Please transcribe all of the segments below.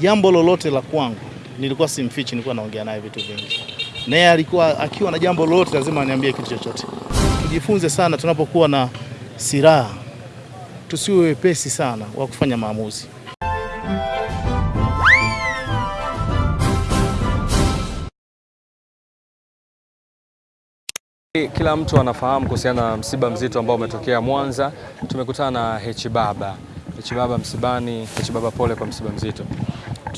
jambo lolote la kwangu nilikuwa simfichi, nilikuwa naongea naye vitu vingi, naye alikuwa akiwa na jambo lolote lazima aniambie kitu chochote. Tujifunze sana tunapokuwa na silaha, tusiwe wepesi sana wa kufanya maamuzi. Kila mtu anafahamu kuhusiana na msiba mzito ambao umetokea Mwanza. Tumekutana na Hechi Baba. Hechi Baba msibani. Hechi Baba, pole kwa msiba mzito.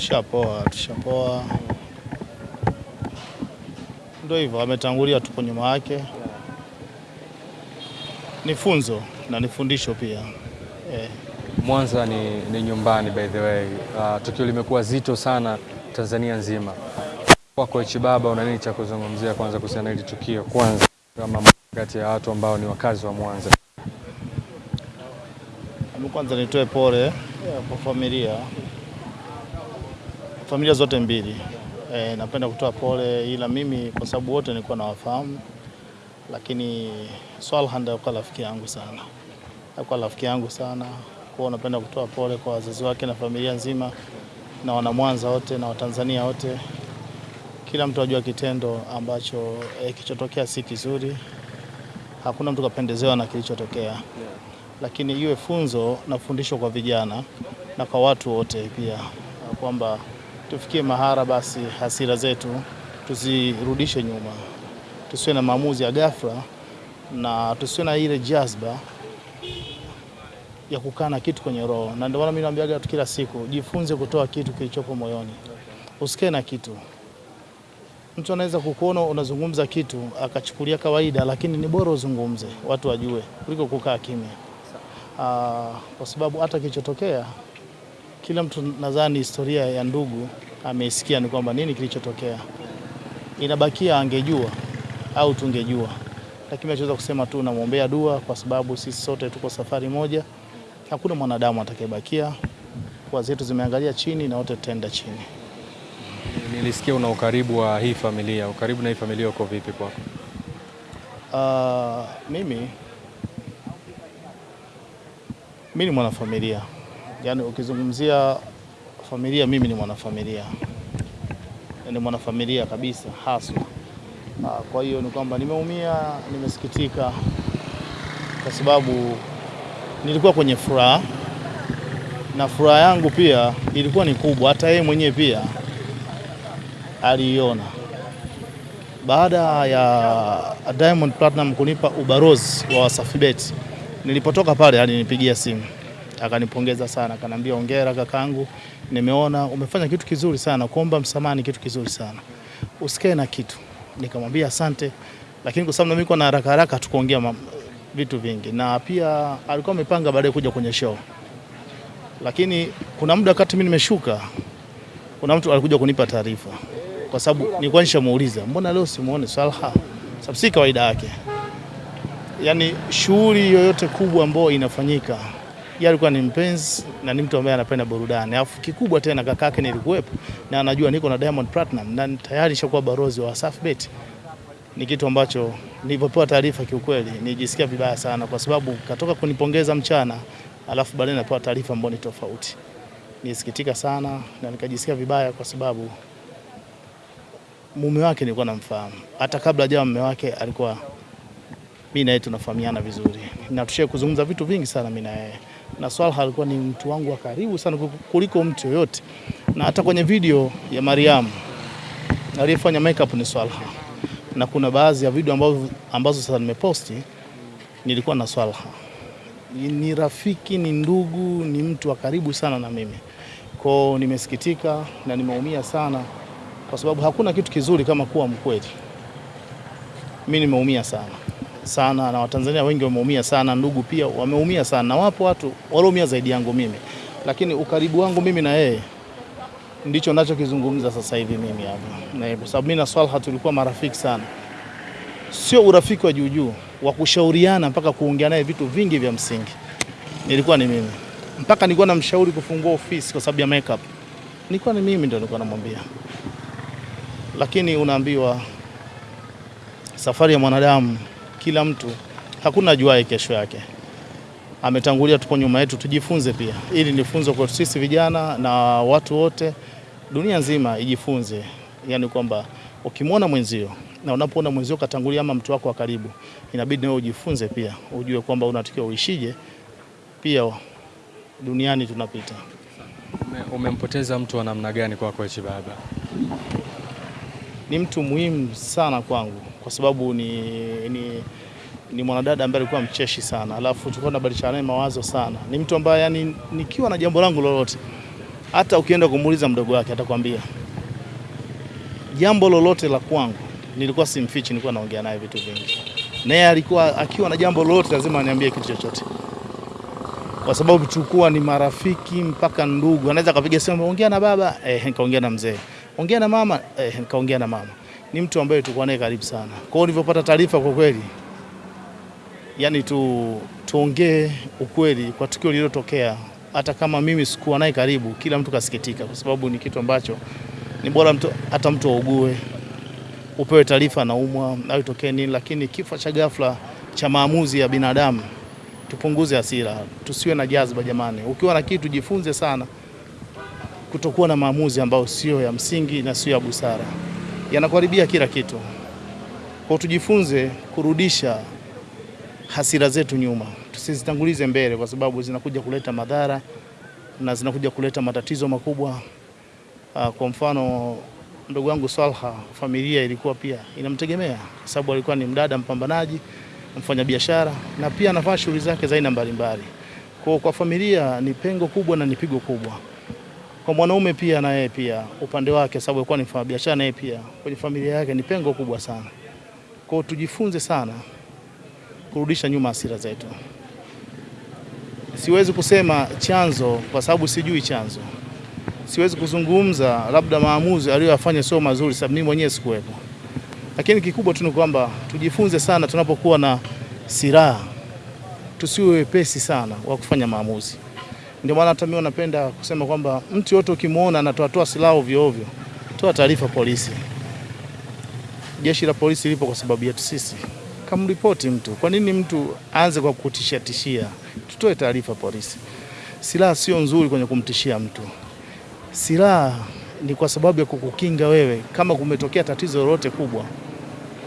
Tushapoa, tushapoa, ndio hivyo, ametangulia, tupo nyuma yake. Ni funzo na ni fundisho pia eh. Mwanza ni, ni nyumbani by the way. Uh, tukio limekuwa zito sana Tanzania nzima. Kwako Baba, una nini cha kuzungumzia kwanza kuhusiana na hili tukio, kwanza kama kati ya watu ambao ni wakazi wa Mwanza? Kwanza nitoe pole eh, kwa familia familia zote mbili. E, napenda kutoa pole, ila mimi kwa sababu wote nilikuwa nawafahamu, lakini Swalhand alikuwa rafiki yangu sana, alikuwa rafiki yangu sana. Kwa napenda kutoa pole kwa wazazi wake na familia nzima na wanamwanza wote na Watanzania wote. Kila mtu ajua kitendo ambacho e, kilichotokea si kizuri, hakuna mtu kapendezewa na kilichotokea. Lakini iwe funzo na fundisho kwa vijana na kwa watu wote pia, kwamba tufikie mahara basi hasira zetu tuzirudishe nyuma, tusiwe na maamuzi ya ghafla na tusiwe na ile jazba ya kukaa na kitu kwenye roho. Na ndio maana mimi naambiaga watu kila siku, jifunze kutoa kitu kilichopo moyoni, usikae na kitu. Mtu anaweza kukuona unazungumza kitu akachukulia kawaida, lakini ni bora uzungumze, watu wajue, kuliko kukaa kimya. Uh, kwa sababu hata kilichotokea kila mtu nadhani historia ya ndugu ameisikia, ni kwamba nini kilichotokea, inabakia angejua au tungejua, lakini nachoweza kusema tu namwombea dua, kwa sababu sisi sote tuko safari moja, hakuna mwanadamu atakayebakia. Kwa zetu zimeangalia chini na wote tutaenda chini. Nilisikia una ukaribu wa hii familia, ukaribu na hii familia uko vipi kwako? Uh, mimi mimi ni mwanafamilia, yaani ukizungumzia familia, mimi ni mwanafamilia, ni mwanafamilia kabisa haswa. Kwa hiyo ni kwamba nimeumia, nimesikitika, kwa sababu nilikuwa kwenye furaha. Na furaha yangu pia ilikuwa ni kubwa, hata yeye mwenyewe pia aliiona. Baada ya Diamond Platinum kunipa ubarozi wa Wasafi Bet nilipotoka pale alinipigia simu akanipongeza sana, akanambia hongera kakangu, nimeona umefanya kitu kizuri sana, kuomba msamaha ni kitu kizuri sana, usikae na kitu. Nikamwambia asante, lakini kwa sababu na mimi kwa na haraka haraka tukuongea vitu vingi, na pia alikuwa amepanga baadaye kuja kwenye show, lakini kuna muda wakati mimi nimeshuka, kuna mtu alikuja kunipa taarifa, kwa sababu nilikuwa nishamuuliza mbona leo simuone Swalha, sababu si kawaida yake. Yani shughuli yoyote kubwa ambayo inafanyika, yeye alikuwa ni mpenzi na ni mtu ambaye anapenda burudani, alafu kikubwa tena kakake nilikuwepo na anajua niko na Diamond Platinum na tayari nishakuwa barozi wa Wasafi Bet. Ni kitu ambacho nilipopewa taarifa, kiukweli nijisikia vibaya sana, kwa sababu katoka kunipongeza mchana, alafu baadaye napewa taarifa ambayo ni tofauti. Nisikitika sana na nikajisikia vibaya, kwa sababu mume wake nilikuwa namfahamu, hata kabla hajawa mume wake alikuwa mimi na yeye tunafahamiana vizuri na tushie kuzungumza vitu vingi sana mimi na yeye, na Swalha alikuwa ni mtu wangu wa karibu sana kuliko mtu yoyote, na hata kwenye video ya Mariam aliyefanya makeup ni Swalha, na kuna baadhi ya video ambazo, ambazo sasa nimeposti nilikuwa na Swalha. Ni rafiki, ni ndugu, ni mtu wa karibu sana na mimi. Kwao nimesikitika na nimeumia sana, kwa sababu hakuna kitu kizuri kama kuwa mkweli. Mimi nimeumia sana sana na Watanzania wengi wameumia sana, ndugu pia wameumia sana, na wapo watu walioumia zaidi yangu mimi, lakini ukaribu wangu mimi na yeye ndicho nachokizungumza sasa hivi mimi hapa, na kwa sababu mimi na Swalha tulikuwa marafiki sana, sio urafiki wa juujuu wa kushauriana mpaka kuongea naye vitu vingi vya msingi. Nilikuwa ni mimi. Mpaka nilikuwa namshauri kufungua ofisi kwa sababu ya makeup, nilikuwa ni mimi ndio nilikuwa namwambia, lakini unaambiwa safari ya mwanadamu kila mtu hakuna ajuaye kesho yake. ametangulia, tupo nyuma yetu, tujifunze pia. Ili ni funzo kwa sisi vijana na watu wote dunia nzima ijifunze, yani kwamba ukimwona mwenzio na unapoona mwenzio katangulia ama mtu wako wa karibu, inabidi nawe ujifunze pia, ujue kwamba unatakiwa uishije pia duniani tunapita. Ume- Umempoteza mtu wa namna gani kwako Hichi Baba? Ni mtu muhimu sana kwangu kwa sababu ni, ni, ni mwanadada ambaye alikuwa mcheshi sana, alafu tulikuwa tunabadilishana naye mawazo sana. Ni mtu ambaye yani, nikiwa na jambo langu lolote, hata ukienda kumuuliza mdogo wake atakwambia. Jambo lolote la kwangu, nilikuwa simfichi, nilikuwa naongea naye vitu vingi, naye alikuwa akiwa na jambo lolote lazima aniambie kitu chochote. Kwa sababu tulikuwa ni marafiki mpaka ndugu. Anaweza akapiga simu, ongea na baba. Eh, nikaongea na mzee, ongea na mama. Eh, nikaongea na mama. Ni mtu ambaye tulikuwa naye karibu sana. Kwa hiyo nilivyopata taarifa, kwa kweli, yani tu tuongee ukweli kwa tukio lililotokea, hata kama mimi sikuwa naye karibu, kila mtu kasikitika, kwa sababu ni kitu ambacho ni bora mtu, hata mtu augue upewe taarifa naumwa au itokee nini, lakini kifo cha ghafla cha maamuzi ya binadamu tupunguze hasira, tusiwe na jazba jamani. Ukiwa na kitu jifunze sana kutokuwa na maamuzi ambayo sio ya msingi na sio ya busara, yanakuharibia kila kitu. Kwa tujifunze kurudisha hasira zetu nyuma, tusizitangulize mbele, kwa sababu zinakuja kuleta madhara na zinakuja kuleta matatizo makubwa. Ah, Kwa mfano ndugu yangu Swalha, familia ilikuwa pia inamtegemea kwa sababu alikuwa ni mdada mpambanaji mfanyabiashara na pia anafanya shughuli zake za aina mbalimbali. Kwa kwa familia ni pengo kubwa na ni pigo kubwa. Kwa mwanaume pia na yeye pia upande wake, sababu alikuwa ni mfanyabiashara, na yeye pia kwenye familia yake ni pengo kubwa sana. Kwa hiyo tujifunze sana kurudisha nyuma hasira zetu. Siwezi kusema chanzo kwa sababu sijui chanzo. Siwezi kuzungumza labda maamuzi aliyoyafanya sio mazuri, sababu mimi mwenyewe sikuwepo lakini kikubwa tu ni kwamba tujifunze sana tunapokuwa na silaha, tusiwe wepesi sana wa kufanya maamuzi. Ndio maana hata mimi napenda kusema kwamba mtu yote ukimwona anatoatoa silaha ovyo ovyo, toa taarifa polisi. Jeshi la polisi lipo kwa sababu yetu sisi, kamripoti mtu. Kwa nini mtu aanze kwa kutishia tishia? Tutoe taarifa polisi. Silaha sio nzuri kwenye kumtishia mtu. Silaha ni kwa sababu ya kukukinga wewe kama kumetokea tatizo lolote kubwa,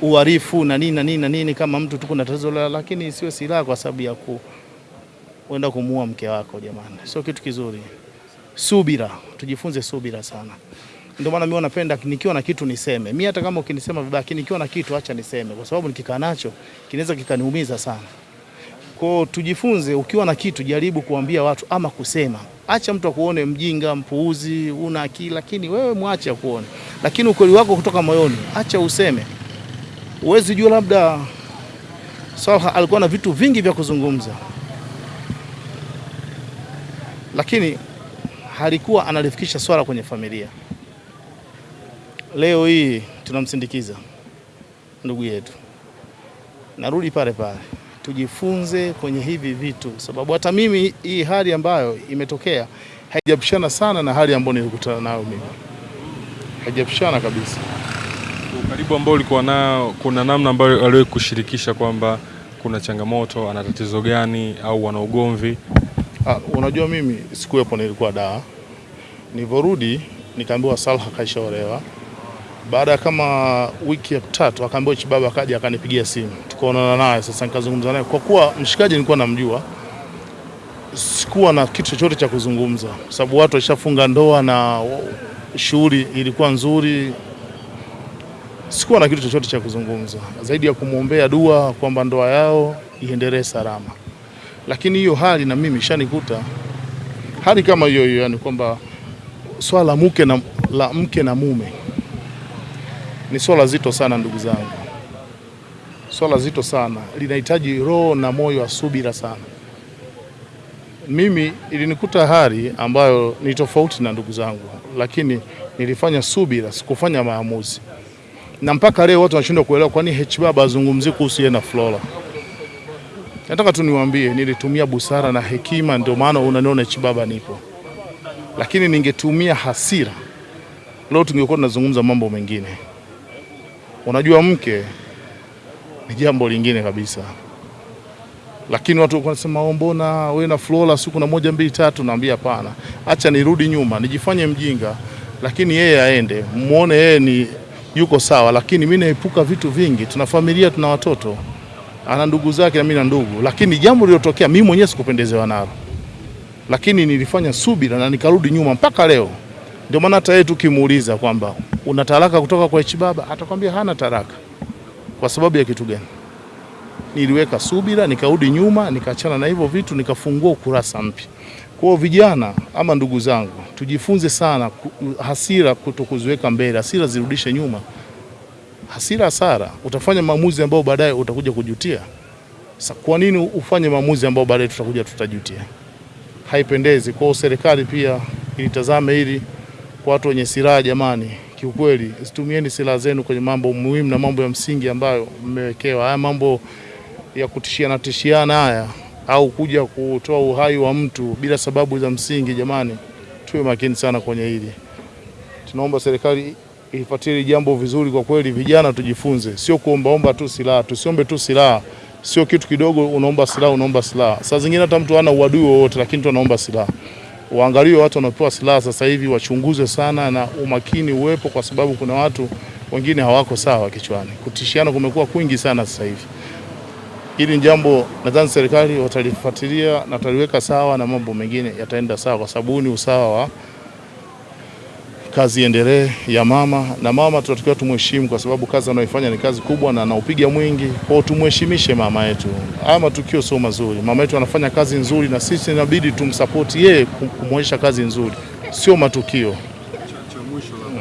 uharifu na nini na nini na nini, kama mtu tuko na tatizo lakini isiwe silaha kwa sababu ya ku kwenda kumuua mke wako. Jamani, sio kitu kizuri. Subira, tujifunze subira sana. Ndio maana mimi napenda nikiwa na kitu niseme. Mimi hata kama ukinisema vibaya, nikiwa na kitu acha niseme, kwa sababu nikikaa nacho kinaweza kikaniumiza sana. Kwa tujifunze, ukiwa na kitu jaribu kuambia watu ama kusema. Acha mtu akuone mjinga, mpuuzi, una akili, lakini wewe mwache akuone, lakini ukweli wako kutoka moyoni, acha useme. Uwezi jua, labda Salha alikuwa na vitu vingi vya kuzungumza, lakini halikuwa analifikisha swala kwenye familia. Leo hii tunamsindikiza ndugu yetu, narudi pale pale tujifunze kwenye hivi vitu, sababu hata mimi hii hali ambayo imetokea haijapishana sana na hali ambayo nilikutana nayo mimi, haijapishana kabisa. Ukaribu ambao ulikuwa nao, kuna namna ambayo aliwahi kushirikisha kwamba kuna changamoto, ana tatizo gani au wana ugomvi? Ah, unajua mimi sikuwepo, nilikuwa daa. Nilivyorudi nikaambiwa Salha kaishaolewa. Baada ya kama wiki ya tatu akaambiwa Chibaba akaja akanipigia simu, tukaonana naye. Sasa nikazungumza naye, kwa kuwa mshikaji nilikuwa namjua, sikuwa na kitu chochote cha kuzungumza, sababu watu washafunga ndoa na shughuli ilikuwa nzuri. Sikuwa na kitu chochote cha kuzungumza zaidi ya kumwombea dua kwamba ndoa yao iendelee salama, lakini hiyo hali na mimi ishanikuta hali kama hiyo hiyo, yani kwamba swala la mke na, la mke na mume ni swala zito sana ndugu zangu, swala zito sana, linahitaji roho na moyo wa subira sana. Mimi ilinikuta hali ambayo ni tofauti na ndugu zangu, lakini nilifanya subira, sikufanya maamuzi, na mpaka leo watu wanashindwa kuelewa kwa nini H Baba azungumzie kuhusu yeye na Flora. Nataka tu niwaambie, nilitumia busara na hekima, ndio maana unaniona Chibaba Baba nipo, lakini ningetumia hasira, leo tungekuwa tunazungumza mambo mengine. Unajua, mke ni jambo lingine kabisa. lakini watu walikuwa wanasema "Oh, mbona wewe na Flora siku na moja mbili tatu, naambia hapana, acha nirudi nyuma nijifanye mjinga, lakini yeye aende, muone yeye ni yuko sawa, lakini mimi naepuka vitu vingi. Tuna familia, tuna watoto, ana ndugu zake na mimi na ndugu, lakini jambo lililotokea mimi mwenyewe sikupendezewa nalo, lakini nilifanya subira na nikarudi nyuma mpaka leo. Ndio maana hata yeye tukimuuliza kwamba una talaka kutoka kwa H baba, atakwambia hana talaka. Kwa sababu ya kitu gani? Niliweka subira, nikarudi nyuma, nikaachana na hivyo vitu, nikafungua ukurasa mpya. Kwa vijana ama ndugu zangu, tujifunze sana hasira, kutokuziweka mbele, hasira zirudishe nyuma. Hasira hasara, utafanya maamuzi ambayo baadaye utakuja kujutia. Sa, kwa nini ufanye maamuzi ambayo baadaye tutakuja tutajutia? Haipendezi. Kwa hiyo serikali pia ilitazame hili kwa watu wenye silaha jamani, kiukweli situmieni silaha zenu kwenye mambo muhimu na mambo ya msingi ambayo mmewekewa. Haya mambo ya kutishiana tishiana haya au kuja kutoa uhai wa mtu bila sababu za msingi, jamani, tuwe makini sana kwenye hili. Tunaomba serikali hili jambo vizuri. Kwa kweli, vijana tujifunze, sio kuombaomba tu silaha, tusiombe tu silaha. Sio kitu kidogo, unaomba silaha, unaomba silaha. Saa zingine hata mtu hana uadui wowote, lakini tu anaomba silaha Waangalie watu wanaopewa silaha sasa hivi, wachunguze sana na umakini uwepo, kwa sababu kuna watu wengine hawako sawa kichwani. Kutishiana kumekuwa kwingi sana sasa hivi. Hili jambo nadhani serikali watalifuatilia na wataliweka sawa, na mambo mengine yataenda sawa, kwa sababu ni usawa wa kazi iendelee ya mama na mama, tunatakiwa tumheshimu kwa sababu kazi anayoifanya ni kazi kubwa na anaupiga mwingi. Kwa hiyo tumheshimishe mama yetu. Haya matukio sio mazuri, mama yetu anafanya kazi nzuri na sisi inabidi tumsapoti yeye kumwonyesha kazi nzuri, sio matukio.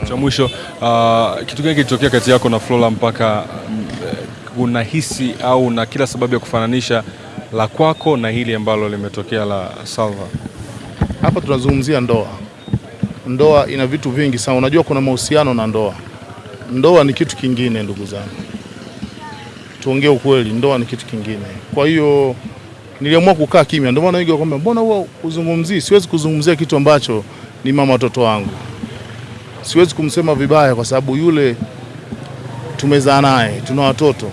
Cha mwisho uh, kitu gani kilitokea kati yako na Flora mpaka uh, unahisi au na kila sababu ya kufananisha la kwako na hili ambalo limetokea la Salva? Hapa tunazungumzia ndoa. Ndoa ina vitu vingi sana. Unajua kuna mahusiano na ndoa. Ndoa ni kitu kingine, ndugu zangu, tuongee ukweli, ndoa ni kitu kingine. Kwa hiyo niliamua kukaa kimya. Ndio maana wengi wakwambia, mbona huwa uzungumzii? Siwezi kuzungumzia kitu ambacho ni mama watoto wangu, siwezi kumsema vibaya kwa sababu yule tumezaa naye, tuna watoto.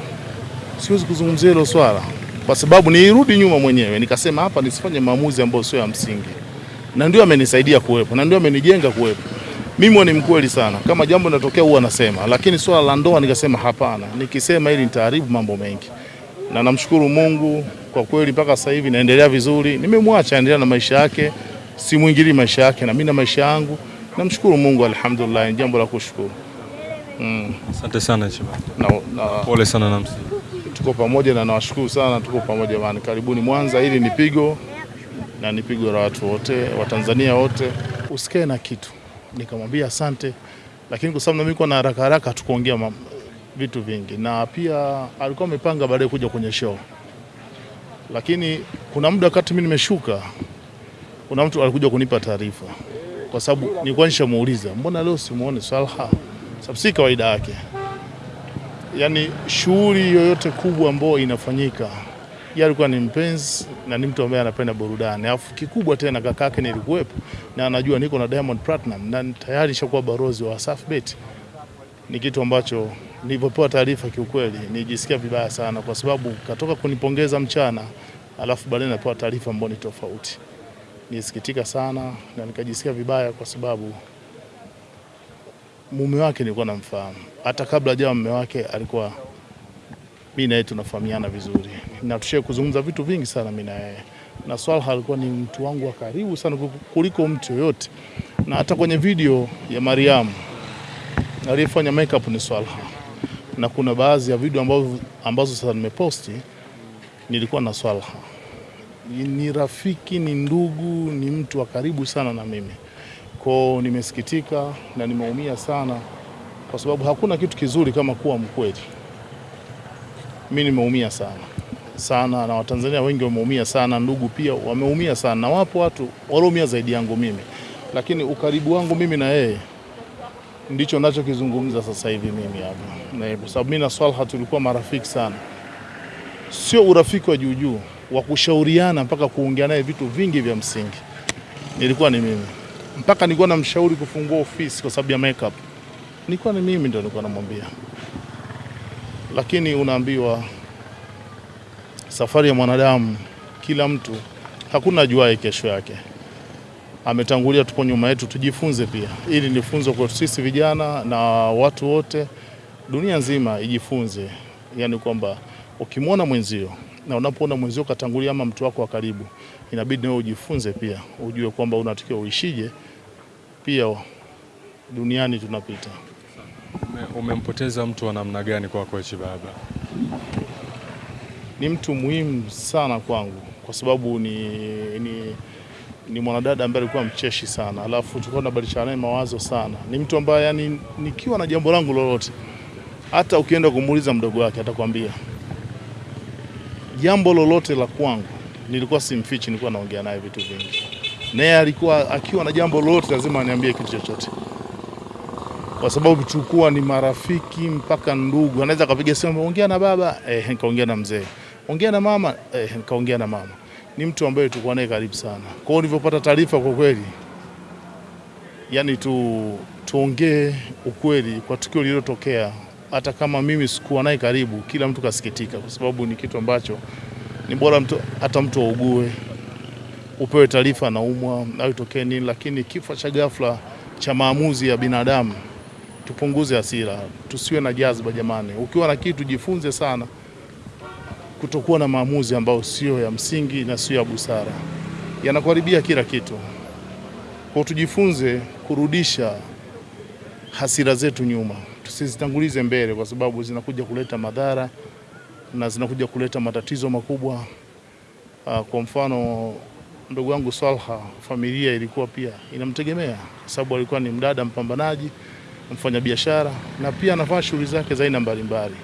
Siwezi kuzungumzia hilo swala kwa sababu nilirudi nyuma mwenyewe nikasema hapa nisifanye maamuzi ambayo sio ya msingi, na ndio amenisaidia kuwepo na ndio amenijenga kuwepo. Mimi ni mkweli sana, kama jambo linatokea huwa nasema, lakini swala la ndoa nikasema hapana, nikisema ili nitaharibu mambo mengi, na namshukuru Mungu kwa kweli, mpaka sasa hivi naendelea vizuri. Nimemwacha endelea na maisha yake, simwingilii maisha yake, na mimi na maisha yangu. Namshukuru Mungu, alhamdulillah, ni jambo la kushukuru Asante sana Chiba. na, na, Pole sana na tuko pamoja na nawashukuru sana, tuko pamoja bana. Karibuni Mwanza, hili ni pigo na ni pigo la watu wote wa Tanzania wote. Usikae na kitu, nikamwambia asante, lakini kwa sababu na mimi na haraka haraka tukuongea vitu vingi, na pia alikuwa amepanga baadaye kuja kwenye show, lakini kuna muda wakati mimi nimeshuka, kuna mtu alikuja kunipa taarifa, kwa sababu nilikuwa nishamuuliza mbona leo simuone Salha, sababu si kawaida yake. Yani shughuli yoyote kubwa ambayo inafanyika, yeye alikuwa ni mpenzi na ni mtu ambaye anapenda burudani, alafu kikubwa tena kakake nilikuwepo na anajua niko na Diamond Platinum na tayari shakuwa barozi wa Wasafi Bet. Ni kitu ambacho nilipopewa taarifa, kiukweli nijisikia vibaya sana, kwa sababu katoka kunipongeza mchana, alafu baadaye napewa taarifa mboni ni tofauti. Nisikitika sana na nikajisikia vibaya kwa sababu mume wake nilikuwa namfahamu hata kabla jawa mume wake, alikuwa mimi na yeye tunafahamiana vizuri na tushie kuzungumza vitu vingi sana mi na yeye, na Swalha alikuwa ni mtu wangu wa karibu sana kuliko mtu yoyote, na hata kwenye video ya Mariam aliyefanya makeup ni Swalha, na kuna baadhi ya video ambazo, ambazo sasa nimeposti nilikuwa na Swalha. Ni rafiki, ni ndugu, ni mtu wa karibu sana na mimi kwao. Nimesikitika na nimeumia sana kwa sababu hakuna kitu kizuri kama kuwa mkweli. Mimi nimeumia sana. Sana, na Watanzania wengi wameumia sana, ndugu pia wameumia sana, na wapo watu walioumia zaidi yangu mimi, lakini ukaribu wangu mimi na yeye ndicho nachokizungumza sasa hivi mimi hapa, na kwa sababu mimi na Swalha tulikuwa marafiki sana, sio urafiki wa juujuu wa kushauriana mpaka kuongea naye vitu vingi vya msingi. Nilikuwa ni mimi. Mpaka nilikuwa namshauri kufungua ofisi kwa sababu ya makeup. Nilikuwa ni mimi ndio nilikuwa namwambia, lakini unaambiwa safari ya mwanadamu, kila mtu, hakuna ajuaye kesho yake. Ametangulia, tupo nyuma yetu, tujifunze pia. Ili ni funzo kwa sisi vijana na watu wote, dunia nzima ijifunze, yani kwamba ukimwona mwenzio na unapoona mwenzio katangulia ama mtu wako wa karibu, inabidi nawe ujifunze pia, ujue kwamba unatakiwa uishije pia duniani tunapita. Ume, umempoteza mtu wa namna gani kwako Heche Baba? Ni mtu muhimu sana kwangu kwa sababu ni, ni, ni mwanadada ambaye alikuwa mcheshi sana, alafu tulikuwa tunabadilishana naye mawazo sana. Ni mtu ambaye yani, nikiwa na jambo langu lolote, hata ukienda kumuuliza mdogo wake atakwambia jambo lolote la kwangu, nilikuwa simfichi, nilikuwa naongea naye vitu vingi, naye alikuwa akiwa na jambo lolote lazima aniambie kitu chochote kwa sababu tulikuwa ni marafiki mpaka ndugu. Anaweza akapiga simu, ongea na baba eh, nikaongea na mzee, ongea na mama eh, nikaongea na mama. Ni mtu ambaye tulikuwa naye karibu sana. Kwa hiyo nilivyopata taarifa, kwa kweli, yani tu tuongee ukweli kwa tukio lililotokea, hata kama mimi sikuwa naye karibu, kila mtu kasikitika, kwa sababu ni kitu ambacho ni bora mtu, hata mtu augue upewe taarifa anaumwa au itokee nini, lakini kifo cha ghafla cha maamuzi ya binadamu tupunguze hasira, tusiwe na jazba jamani. Ukiwa na kitu jifunze sana kutokuwa na maamuzi ambayo sio ya msingi na sio ya busara, yanakuharibia kila kitu. Kwa tujifunze kurudisha hasira zetu nyuma, tusizitangulize mbele, kwa sababu zinakuja kuleta madhara na zinakuja kuleta matatizo makubwa. Kwa mfano ndugu yangu Swalha, familia ilikuwa pia inamtegemea kwa sababu alikuwa ni mdada mpambanaji mfanyabiashara na pia anafanya shughuli zake za aina mbalimbali.